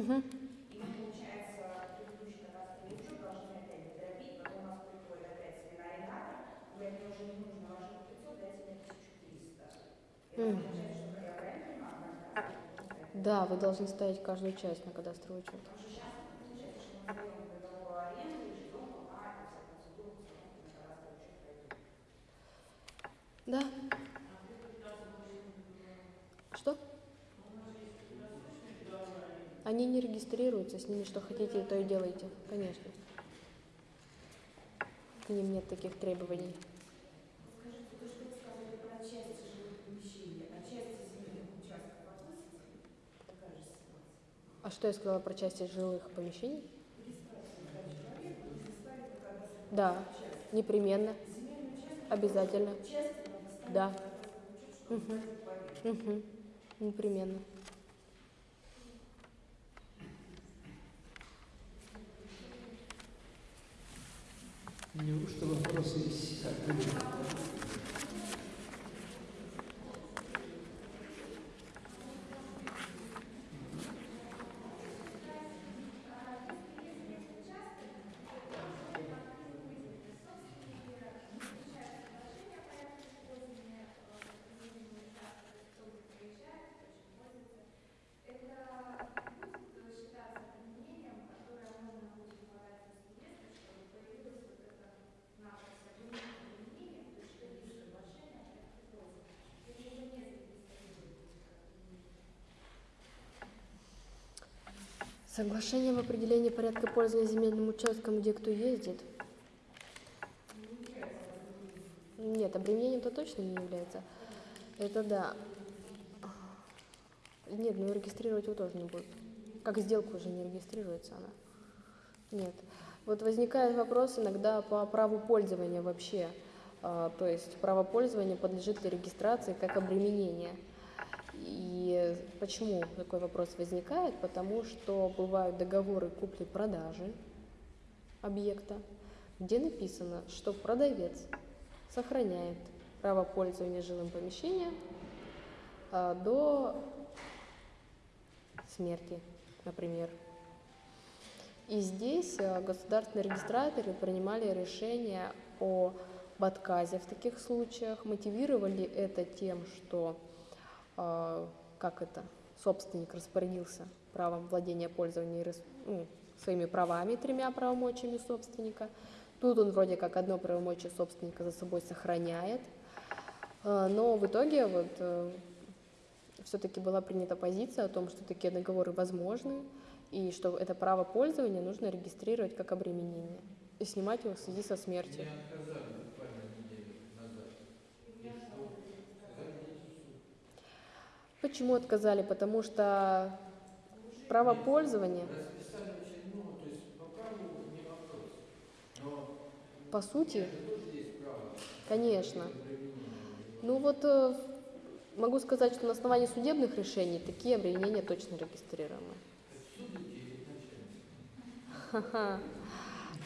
Мгм. И мы, получается, предыдущий кадастровый учет должны опять дробить, потом у нас приходит опять свинарендатор, говорит, мне уже не нужно вложить 500, дайте мне 1300. Это М. получается, что я правильно понимаю, кадастровый учет? да, вы должны ставить каждую часть на кадастровый учет. Потому что сейчас получается, что мы делаем договор аренды и ждем, пока эта вся процедура установки на кадастровый учет пройдет. Да. Что? Они не регистрируются, с ними что хотите, то и делайте, конечно. К ним нет таких требований. А. А что я сказала про части жилых помещений? Да, непременно. Обязательно. Да. Мгм. Мгм. Непременно. Неужто вопросы есть? Соглашение об определении порядка пользования земельным участком, где кто ездит. Нет, обременением-то точно не является. Это да. Нет, ну регистрировать его тоже не будут. Как сделку уже не регистрируется она. Нет. Вот возникает вопрос иногда по праву пользования вообще. А, то есть право пользования подлежит ли регистрации как обременение. Почему такой вопрос возникает? Потому что бывают договоры купли-продажи объекта, где написано, что продавец сохраняет право пользования жилым помещением а, до смерти, например. И здесь а, государственные регистраторы принимали решение об отказе в таких случаях, мотивировали это тем, что а, как это, собственник распорядился правом владения, пользования ну, своими правами, тремя правомочиями собственника. Тут он вроде как одно правомочие собственника за собой сохраняет, А, но в итоге вот все-таки была принята позиция о том, что такие договоры возможны, и что это право пользования нужно регистрировать как обременение и снимать его в связи со смертью. Мне отказали буквально неделю назад. И что? Сказали, идите в суд. Почему отказали? Потому что право пользования, по сути, конечно. Ну вот э, могу сказать, что на основании судебных решений такие обременения точно регистрируемы.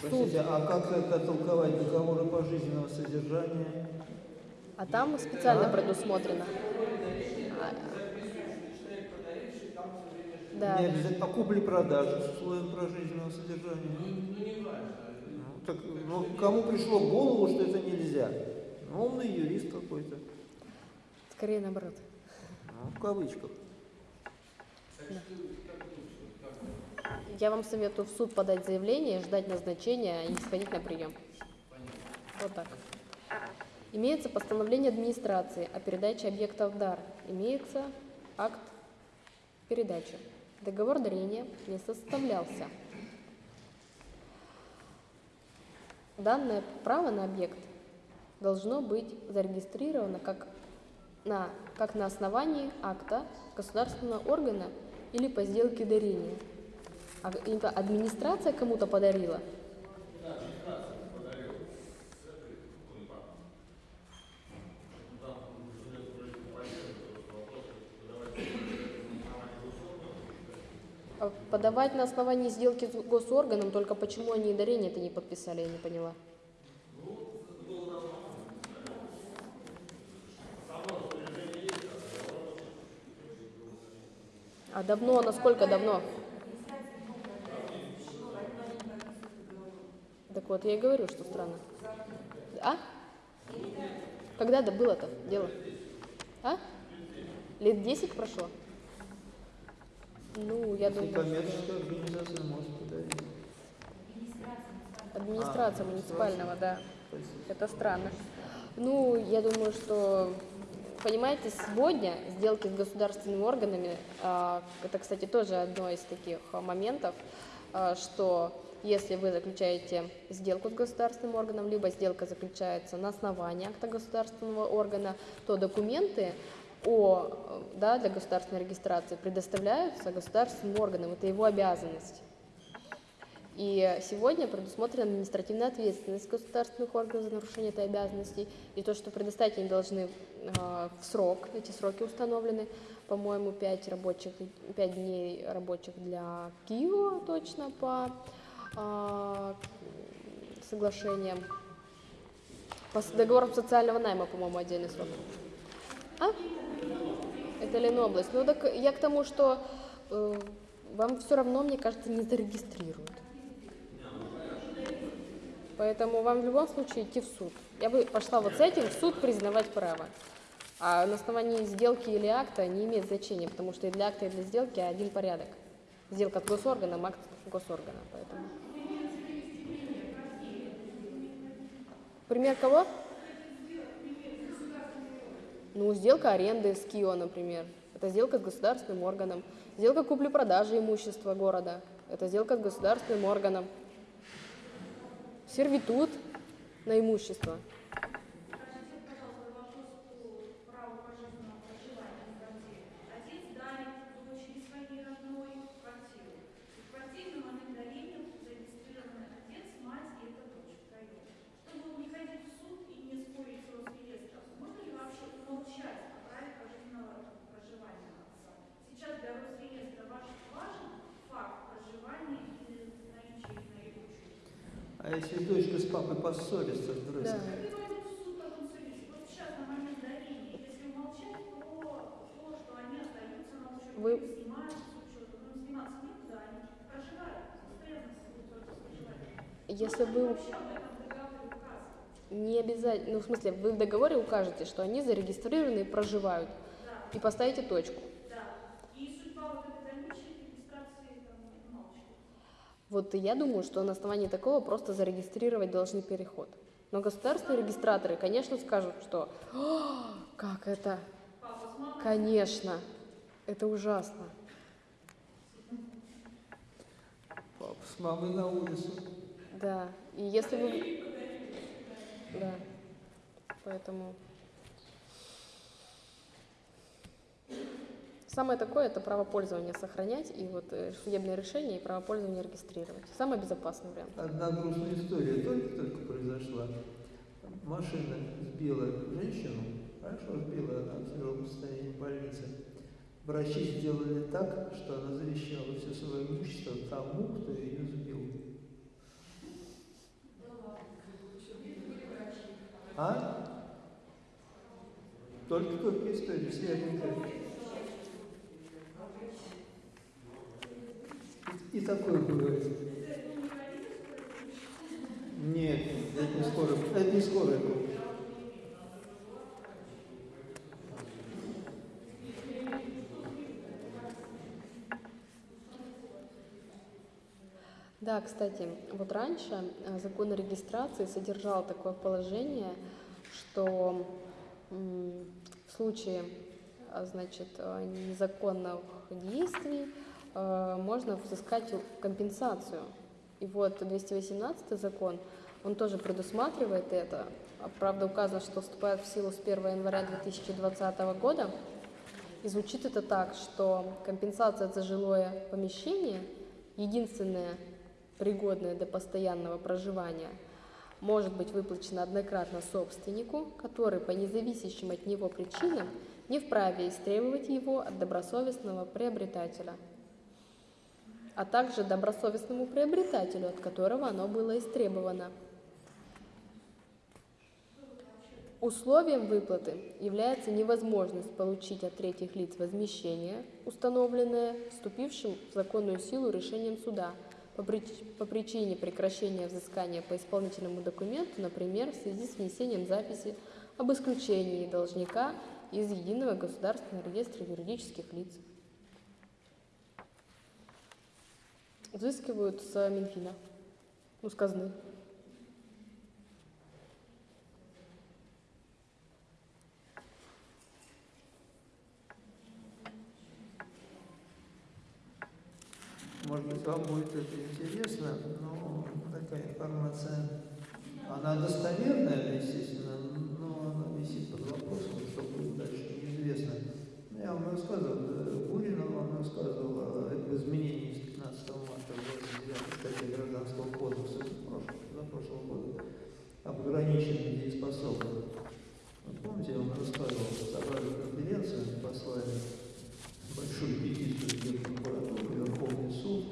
Простите, а как это толковать договоры пожизненного содержания? А там специально предусмотрено. Да, Не обязательно, а купли-продажи с условием прожизненного содержания? Ну, ну не важно. Ну, так, ну, кому пришло в голову, что это нельзя? Ну, умный юрист какой-то. скорее наоборот. Ну, в кавычках. Как Я вам советую в суд подать заявление, ждать назначения и сходить на прием. понятно. Вот так. Имеется постановление администрации о передаче объекта в дар. Имеется акт передачи. Договор дарения не составлялся. Данное право на объект должно быть зарегистрировано как на, как на основании акта государственного органа или по сделке дарения. А администрация кому-то подарила, подавать на основании сделки с госорганом, только почему они и дарение это не подписали, я не поняла. А давно, насколько давно? Так вот, я и говорю, что странно. А? Когда да было-то дело? А? Лет 10 прошло? Ну, я Если думаю, коммерческая организация может подарить. администрация А, муниципального, да. Спасибо. Это странно. Ну, я думаю, что, понимаете, сегодня сделки с государственными органами, а, это, кстати, тоже одно из таких а, моментов, а, что если вы заключаете сделку с государственным органом, либо сделка заключается на основании акта государственного органа, то документы о, да, для государственной регистрации предоставляются государственным органам, это его обязанность. И сегодня предусмотрена административная ответственность государственных органов за нарушение этой обязанности. И то, что предоставить они должны э, в срок, эти сроки установлены, по-моему, 5, рабочих, 5 дней рабочих для Киева точно по э, соглашениям. По договорам социального найма, по-моему, отдельный срок. А? Это Ленобласть. Ну так я к тому, что э, вам все равно, мне кажется, не зарегистрируют. Поэтому вам в любом случае идти в суд. Я бы пошла вот с этим в суд признавать право. А на основании сделки или акта не имеет значения, потому что и для акта, и для сделки один порядок. Сделка с госорганом, акт госоргана. Поэтому. Пример кого? Ну, сделка аренды с КИО, например. Это сделка с государственным органом. Сделка купли-продажи имущества города. Это сделка с государственным органом. Сервитут на имущество. Скажите, пожалуйста, вопрос по праву пожизненного проживания в квартире. Отец дарит дочери своей родной квартиру. И в квартире на момент дарения зарегистрированы отец, мать и эта дочь втроем. Чтобы не ходить в суд и не спорить с Росреестром, можно ли вообще умолчать о праве пожизненного проживания отца? Сейчас для Росреестра ваш важен факт проживания или наличие их на его учете? А если дочка с папой поссорятся, здрасте. Да. Они пойдут в суд потом судить. Вот сейчас на момент дарения, если умолчать, то то, что они остаются на учете, Вы- или снимаются с учета, ну сниматься некуда, они проживают, постоянно будут только проживать. Если вы не обязательно, ну в смысле, вы в договоре укажете, что они зарегистрированы и проживают, Да, и поставите точку. да. И судьба вот этой дальнейшей регистрации там умалчивается. Вот и я думаю, что на основании такого просто зарегистрировать должны переход. Но государственные регистраторы, конечно, скажут, что «А, как это, конечно, это ужасно. Папа с мамой на улицу. Да, и если вы... Да, поэтому... Самое такое – это право пользования сохранять, и вот э, судебное решение, и право пользования регистрировать. Самый безопасный вариант. Одна грустная история только-только произошла. Машина сбила женщину, хорошо сбила, она в тяжелом состоянии в больнице. Врачи сделали так, что она завещала все свое имущество тому, кто ее сбил. А? Только-только история, свеженькая. И, и такое бывает. Нет, это не скоро, это не помощь. Да, кстати, вот раньше э, закон о регистрации содержал такое положение, что в случае а, значит, э, незаконных действий э, можно взыскать компенсацию. И вот 218 закон, он тоже предусматривает это. А, Правда, указано, что вступает в силу с 1 января 2020 года. И звучит это так, что компенсация за жилое помещение, единственное пригодное для постоянного проживания, может быть выплачена однократно собственнику, который по независящим от него причинам не вправе истребовать его от добросовестного приобретателя. А также добросовестному приобретателю, от которого оно было истребовано. Условием выплаты является невозможность получить от третьих лиц возмещение, установленное вступившим в законную силу решением суда по, по причине прекращения взыскания по исполнительному документу, например, в связи с внесением записи об исключении должника из Единого государственного реестра юридических лиц. Взыскивают с Минфина, ну, с казны. Может быть, вам будет это интересно, но такая информация, она достоверная, естественно, но она висит под вопросом, что будет дальше, неизвестно. Я вам рассказывал, э, Гурина вам рассказывал о изменении с 15 марта 29 статьи Гражданского кодекса прошлого, за прошлого года об ограничении дееспособных. Вот помните, я вам рассказывал, собрали конференцию, послали большую петицию в Генпрокуратуру, Верховный суд,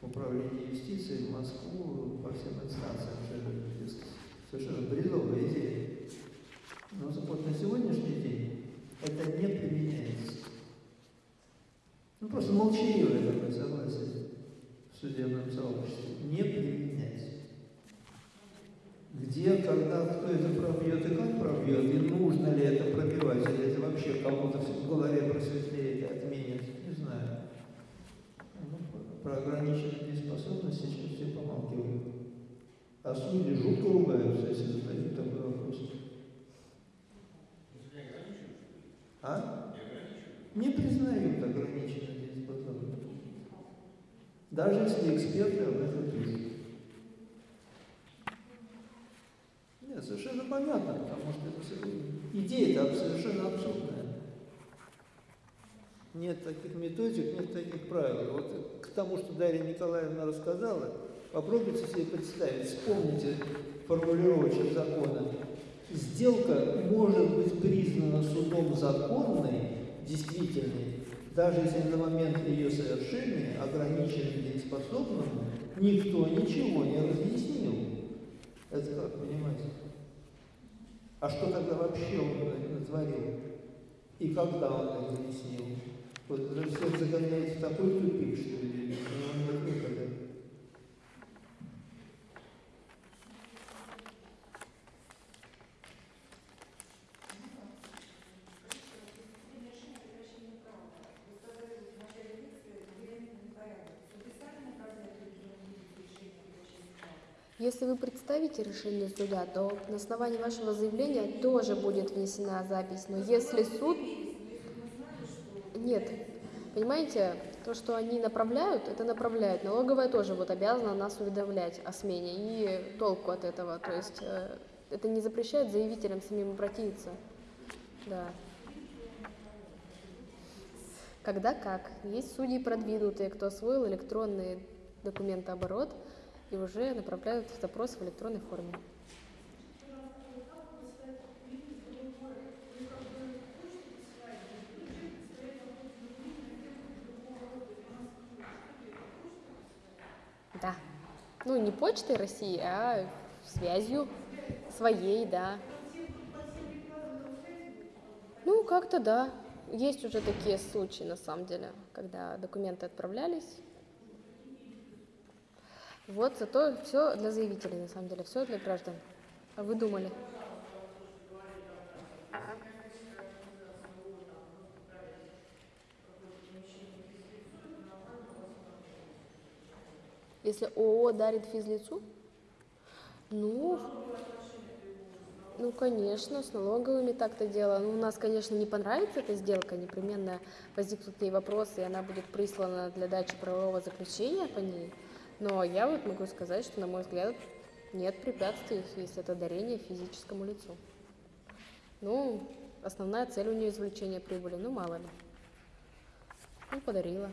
Управление юстиции в Москву по всем инстанциям. Совершенно бредовая идея. Но вот на сегодняшний день это не применяется. Ну просто молчаливое такое согласие в судебном сообществе. Не применяется. Где, когда, кто это пробьет и как пробьет, и нужно ли это пробивать, или это вообще кому-то в голове просветлеет и отменит, не знаю. Ну, про ограниченные дееспособности сейчас все помалкивают. А судьи жутко ругаются, если задают такой вопрос. А? Не признают ограниченные дееспособности. Даже если эксперты об этом пишут. Нет, совершенно понятно, потому что идея-то совершенно абсурдная. Нет таких методик, нет таких правил. Вот к тому, что Дарья Николаевна рассказала, попробуйте себе представить, вспомните формулировочек закона. Сделка может быть признана судом законной, действительной, даже если на момент ее совершения ограниченным дееспособному никто ничего не разъяснил. Это как понимаете? А что тогда вообще он натворил? И когда он это объяснил? Вот это всех загоняет в такой тупик, что ли, ну, нет выхода. Если вы представите решение суда, то на основании вашего заявления тоже будет внесена запись. Но если суд... Нет. Понимаете, то, что они направляют, это направляют. Налоговая тоже вот обязана нас уведомлять о смене. И толку от этого. То есть э, это не запрещает заявителям самим обратиться. Да. Когда как. Есть судьи продвинутые, кто освоил электронный документооборот и уже направляют запрос в электронной форме. Да. Ну, не почтой России, а связью своей, да. Ну, как-то да. Есть уже такие случаи, на самом деле, когда документы отправлялись. Вот, зато все для заявителей, на самом деле, все для граждан. А вы думали? Если ООО дарит физлицу? Ну, ну, конечно, с налоговыми так-то дело. Ну, у нас, конечно, не понравится эта сделка, непременно возникнут к вопросы, и она будет прислана для дачи правового заключения по ней. Но я вот могу сказать, что, на мой взгляд, нет препятствий, если это дарение физическому лицу. Ну, основная цель у нее извлечение прибыли, ну, мало ли. Ну, подарила.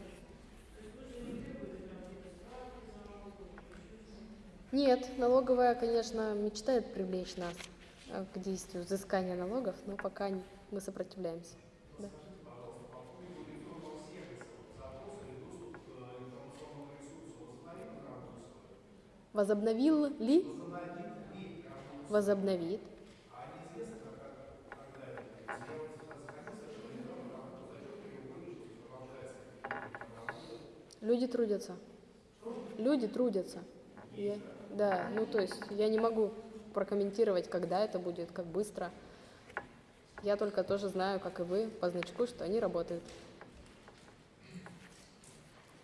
Нет, налоговая, конечно, мечтает привлечь нас э, к действию взыскания налогов, но пока мы сопротивляемся. Да. Возобновил ли? Возобновит. Люди трудятся. Люди трудятся. Я- да, ну то есть я не могу прокомментировать, когда это будет, как быстро. Я только тоже знаю, как и вы, по значку, что они работают.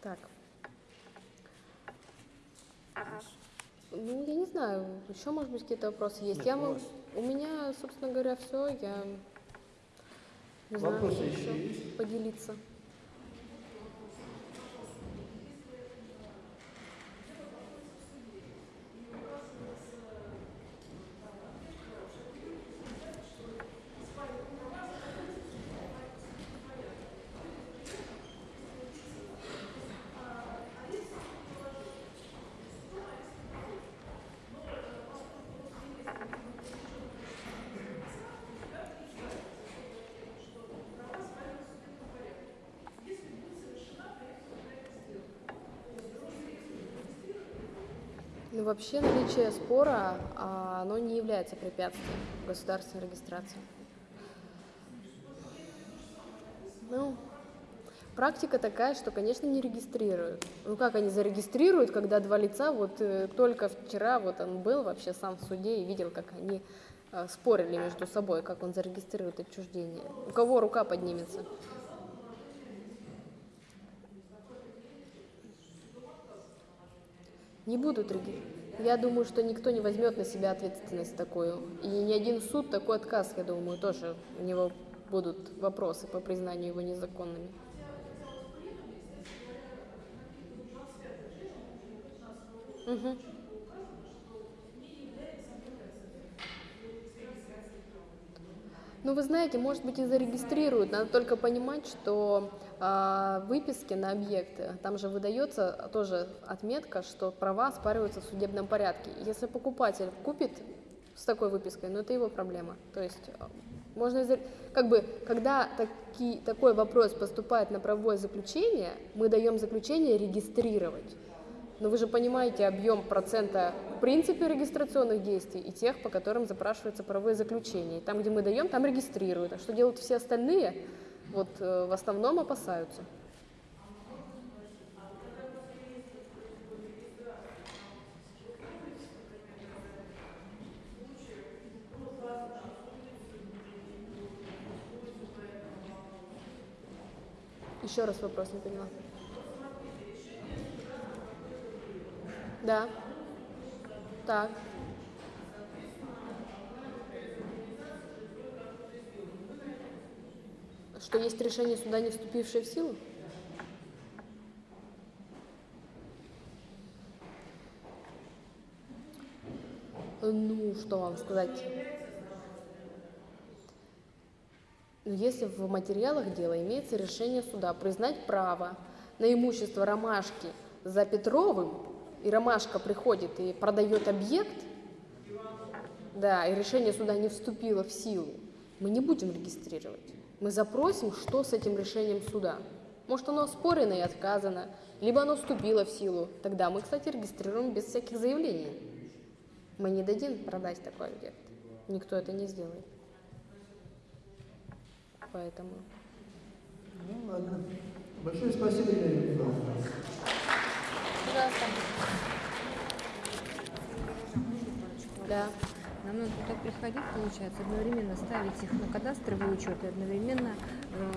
Так. Ну, я не знаю, еще, может быть, какие-то вопросы есть. Нет, я у могу... У меня, собственно говоря, все. Я не знаю, Вопросы еще еще есть? поделиться. Ну, вообще наличие спора, а, оно не является препятствием государственной регистрации. Ну, практика такая, что, конечно, не регистрируют. Ну, как они зарегистрируют, когда два лица, вот э, только вчера вот он был вообще сам в суде и видел, как они э, спорили между собой, как он зарегистрирует отчуждение. У кого рука поднимется? Не будут регистрировать. Я думаю, что никто не возьмет на себя ответственность такую. И ни один суд такой отказ, я думаю, тоже у него будут вопросы по признанию его незаконными. Мгм. Ну, вы знаете, может быть, и зарегистрируют. Надо только понимать, что выписки на объекты, там же выдается тоже отметка, что права оспариваются в судебном порядке. Если покупатель купит с такой выпиской, ну, это его проблема. То есть а, можно, как бы, когда таки, такой вопрос поступает на правовое заключение, мы даем заключение регистрировать. Но вы же понимаете объем процента в принципе регистрационных действий и тех, по которым запрашиваются правовые заключения. И там, где мы даем, там регистрируют. А что делают все остальные, вот э, в основном опасаются. Еще раз вопрос не поняла. Да. Так. Что есть решение суда, не вступившее в силу? Ну, что вам сказать? Ну, если в материалах дела имеется решение суда признать право на имущество Ромашки за Петровым, и Ромашка приходит и продает объект, да, и решение суда не вступило в силу, мы не будем регистрировать. Мы запросим, что с этим решением суда. Может, оно оспорено и отказано, либо оно вступило в силу. Тогда мы, кстати, регистрируем без всяких заявлений. Мы не дадим продать такой объект. Никто это не сделает. Поэтому... Ну, ладно. Большое спасибо, Елена Николаевна. Пожалуйста. Да. Нам надо туда приходить, получается, одновременно ставить их на кадастровый учет и одновременно э,